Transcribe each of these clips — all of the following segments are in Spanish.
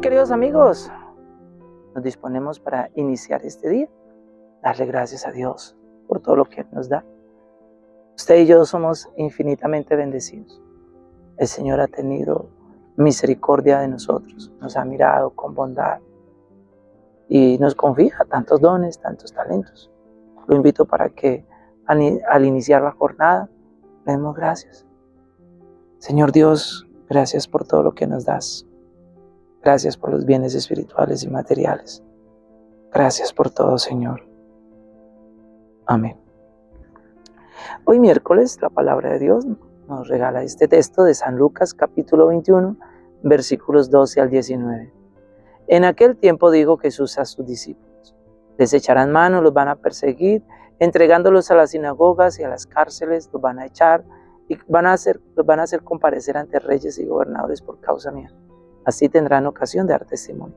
queridos amigos, nos disponemos para iniciar este día. Darle gracias a Dios por todo lo que nos da. Usted y yo somos infinitamente bendecidos. El Señor ha tenido misericordia de nosotros, nos ha mirado con bondad y nos confía tantos dones, tantos talentos. Lo invito para que al iniciar la jornada le demos gracias. Señor Dios, gracias por todo lo que nos das. Gracias por los bienes espirituales y materiales. Gracias por todo, Señor. Amén. Hoy miércoles la palabra de Dios nos regala este texto de San Lucas capítulo 21 versículos 12 al 19. En aquel tiempo dijo Jesús a sus discípulos, les echarán mano, los van a perseguir, entregándolos a las sinagogas y a las cárceles, los van a echar y van a hacer, los van a hacer comparecer ante reyes y gobernadores por causa mía. Así tendrán ocasión de dar testimonio.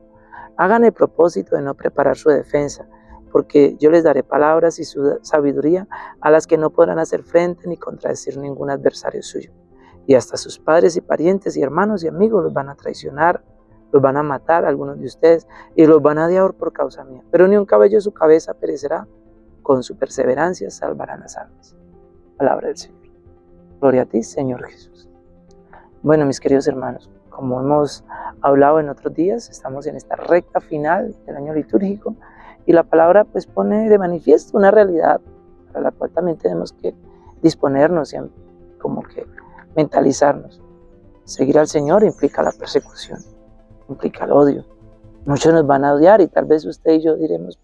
Hagan el propósito de no preparar su defensa, porque yo les daré palabras y su sabiduría a las que no podrán hacer frente ni contradecir ningún adversario suyo. Y hasta sus padres y parientes y hermanos y amigos los van a traicionar, los van a matar algunos de ustedes y los van a odiar por causa mía. Pero ni un cabello de su cabeza perecerá. Con su perseverancia salvarán las almas. Palabra del Señor. Gloria a ti, Señor Jesús. Bueno, mis queridos hermanos, como hemos hablado en otros días, estamos en esta recta final del año litúrgico y la palabra pues pone de manifiesto una realidad para la cual también tenemos que disponernos y como que mentalizarnos. Seguir al Señor implica la persecución, implica el odio. Muchos nos van a odiar y tal vez usted y yo diremos,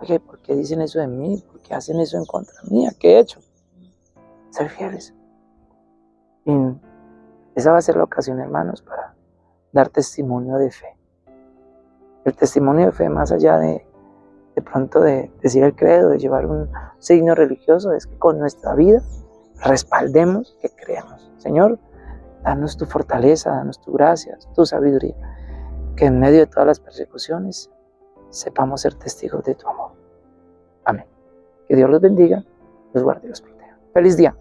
oye, ¿por qué dicen eso de mí? ¿Por qué hacen eso en contra mía? ¿Qué he hecho? Ser fieles. Esa va a ser la ocasión, hermanos, para dar testimonio de fe. El testimonio de fe, más allá de, de pronto de decir el credo, de llevar un signo religioso, es que con nuestra vida respaldemos que creemos. Señor, danos tu fortaleza, danos tu gracia, tu sabiduría, que en medio de todas las persecuciones sepamos ser testigos de tu amor. Amén. Que Dios los bendiga, los guarde y los proteja. Feliz día.